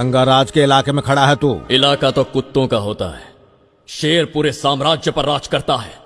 गंगाराज के इलाके में खड़ा है तू। इलाका तो कुत्तों का होता है। शेर पूरे साम्राज्य पर राज करता है।